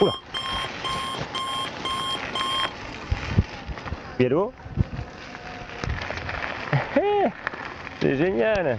Oula Hello C'est génial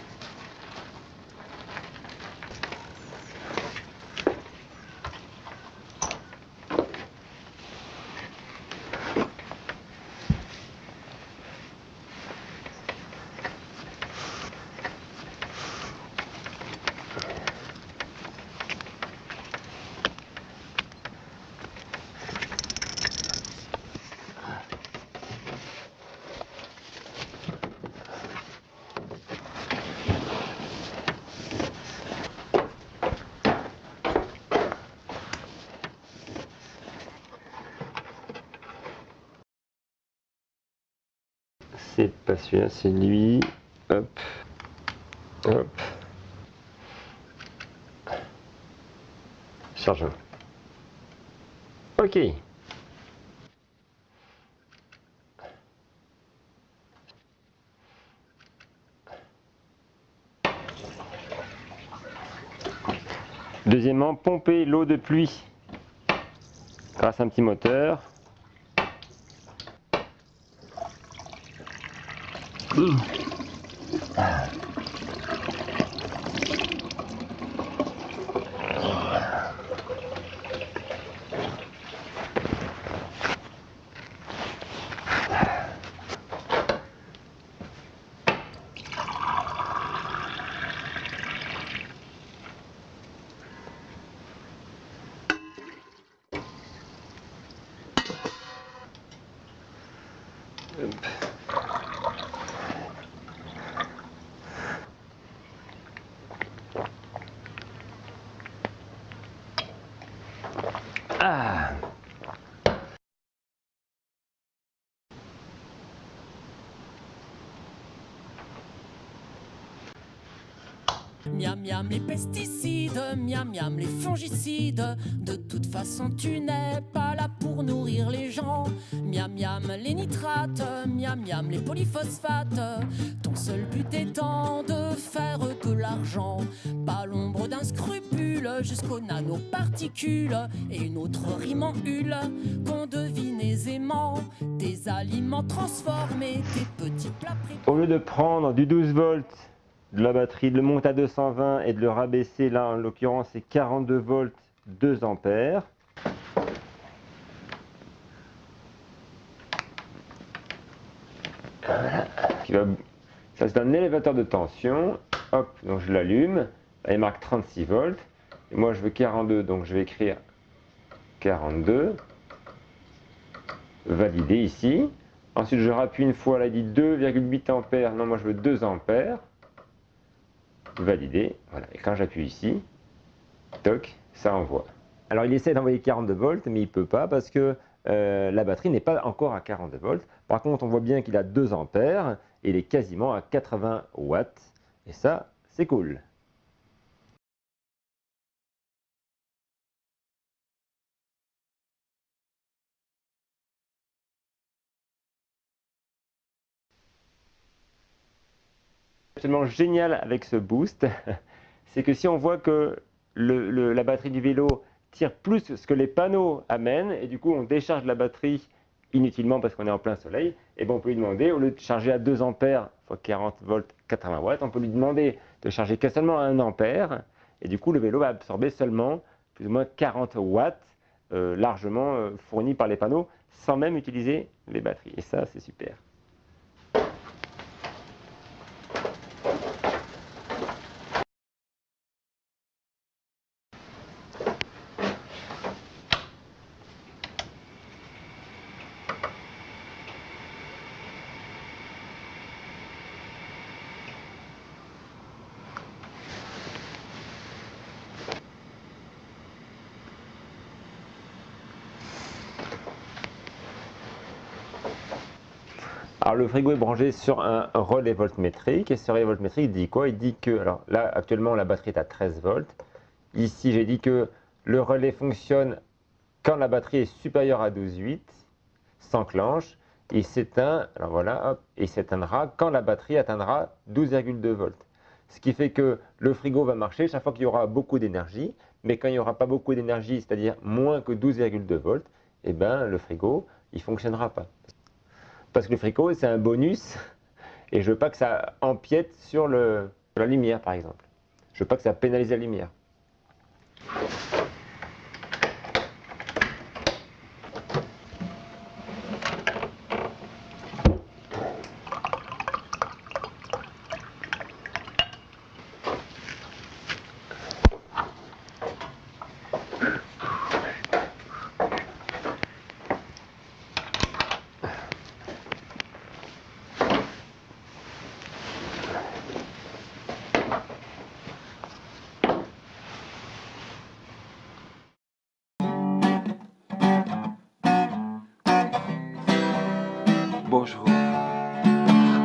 C'est pas celui-là, c'est lui. Hop. Hop. Charge. Ok. Deuxièmement, pomper l'eau de pluie grâce à un petit moteur. ừ. à. Oop. Ah Miam miam les pesticides, miam miam les fongicides. De toute façon, tu n'es pas là pour nourrir les gens. Miam miam les nitrates, miam miam les polyphosphates. Ton seul but étant de faire de l'argent. Pas l'ombre d'un scrupule jusqu'aux nanoparticules. Et une autre rime en hule qu'on devine aisément. Des aliments transformés, des petits plats. Au lieu de prendre du 12 volts de la batterie, de le monter à 220 et de le rabaisser, là en l'occurrence c'est 42 volts 2 ampères. Voilà. Ça c'est un élévateur de tension. Hop, donc je l'allume. Il marque 36 volts. Moi je veux 42, donc je vais écrire 42. Valider ici. Ensuite je rappuie une fois, là il dit 2,8 ampères. Non, moi je veux 2 ampères valider. Voilà. Et quand j'appuie ici, toc, ça envoie. Alors il essaie d'envoyer 42 volts, mais il peut pas parce que euh, la batterie n'est pas encore à 42 volts. Par contre, on voit bien qu'il a 2 ampères et il est quasiment à 80 watts. Et ça, c'est cool. Absolument génial avec ce boost, c'est que si on voit que la batterie du vélo tire plus ce que les panneaux amènent, et du coup on décharge la batterie inutilement parce qu'on est en plein soleil, et ben on peut lui demander, au lieu de charger à 2 ampères fois 40 volts 80 watts, on peut lui demander de charger que seulement à 1 ampère, et du coup le vélo va absorber seulement plus ou moins 40 watts euh, largement euh, fournis par les panneaux, sans même utiliser les batteries. Et ça, c'est super. Alors le frigo est branché sur un relais voltmétrique et ce relais voltmétrique dit quoi? Il dit que, alors là actuellement la batterie est à 13 volts. Ici j'ai dit que le relais fonctionne quand la batterie est supérieure à 12,8, s'enclenche et s'éteint, alors voilà, hop, s'éteindra quand la batterie atteindra 12,2 volts. Ce qui fait que le frigo va marcher chaque fois qu'il y aura beaucoup d'énergie, mais quand il n'y aura pas beaucoup d'énergie, c'est-à-dire moins que 12,2 volts, eh ben, le frigo, il ne fonctionnera pas. Parce que le frigo, c'est un bonus, et je veux pas que ça empiète sur, le, la lumière, par exemple. Je veux pas que ça pénalise la lumière. Bonjour.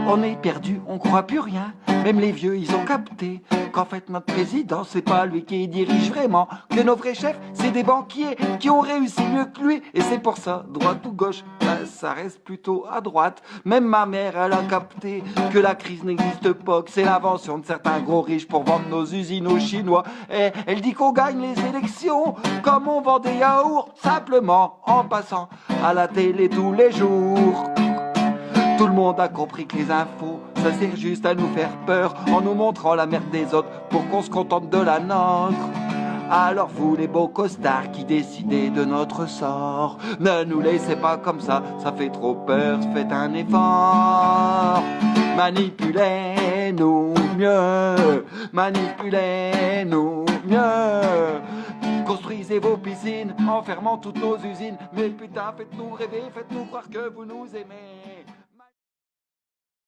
On est perdu, on croit plus rien. Même les vieux, ils ont capté qu'en fait notre président, c'est pas lui qui dirige vraiment. Que nos vrais chefs, c'est des banquiers qui ont réussi mieux que lui. Et c'est pour ça, droite ou gauche, ben, ça reste plutôt à droite. Même ma mère, elle a capté que la crise n'existe pas, que c'est l'invention de certains gros riches pour vendre nos usines aux Chinois. Et elle dit qu'on gagne les élections comme on vend des yaourts, simplement en passant à la télé tous les jours. Tout le monde a compris que les infos, ça sert juste à nous faire peur en nous montrant la merde des autres pour qu'on se contente de la nôtre. Alors vous les beaux costards qui décidez de notre sort, ne nous laissez pas comme ça, ça fait trop peur, faites un effort. Manipulez-nous mieux, manipulez-nous mieux. Construisez vos piscines en fermant toutes nos usines, mais putain faites-nous rêver, faites-nous croire que vous nous aimez.